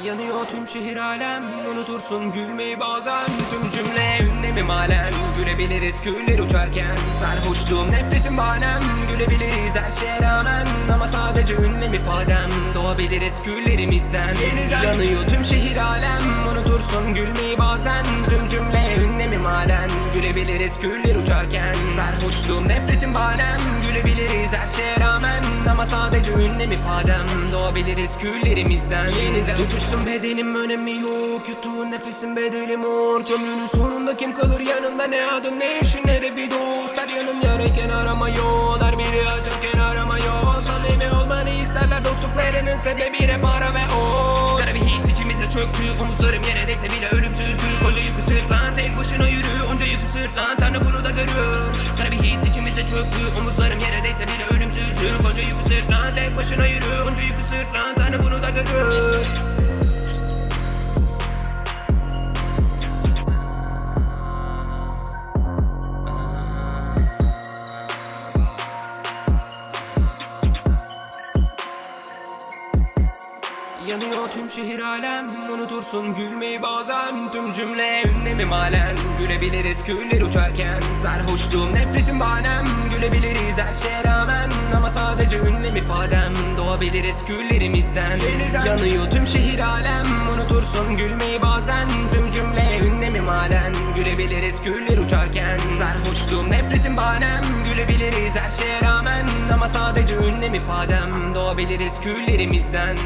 Yanıyor tüm şehir alem Unutursun gülmeyi bazen. Tüm cümle ünlemim halen Gülebiliriz küller uçarken. Sarhoşluğum nefretim bahanem Gülebiliriz her şeye rağmen. Ama sadece ünlem ifadem Doğabiliriz küllerimizden. Yeniden yanıyor tüm şehir alem Unutursun gülmeyi bazen. Tüm cümle ünlemim halen Gülebiliriz küller uçarken. Sarhoşluğum nefretim bahanem Gülebiliriz her şeye rağmen. Ama sadece ünlem ifadem. Doğabiliriz küllerimizden. Yeniden Tutuşsun bedenim önemi yok. Yuttuğun nefesin bedeli mor. Kömrünün sonunda kim kalır yanında? Ne adın ne işin ne de bir dost. Her yanım yarayken arama yol? Her biri acırken arama yol? Samimi olmanı isterler dostluklarının sebebi hep para ve o. Kara bir his içimize çöktü. Omuzlarım yere değse bile ölümsüzdük Onca yükü sırtlan tek başına yürü. Onca yükü sırtlan Tanrı bunu da görüyor Kara bir his içimize çöktü Omuzlarım yere değse bile ölümsüzdük Onca yükü sırtlan tek başına yürü Onca yükü sırtlan Tanrı bunu da görüyor Yanıyor tüm şehir alem Unutursun gülmeyi bazen. Tüm cümle ünlemim halen Gülebiliriz küller uçarken. Sarhoşluğum nefretim bahanem Gülebiliriz her şeye rağmen. Ama sadece ünlem ifadem Doğabiliriz küllerimizden. Yeniden. Yanıyor tüm şehir alem Unutursun gülmeyi bazen. Tüm cümle ünlemim halen Gülebiliriz küller uçarken. Sarhoşluğum nefretim bahanem Gülebiliriz her şeye rağmen. Ama sadece ünlem ifadem Doğabiliriz küllerimizden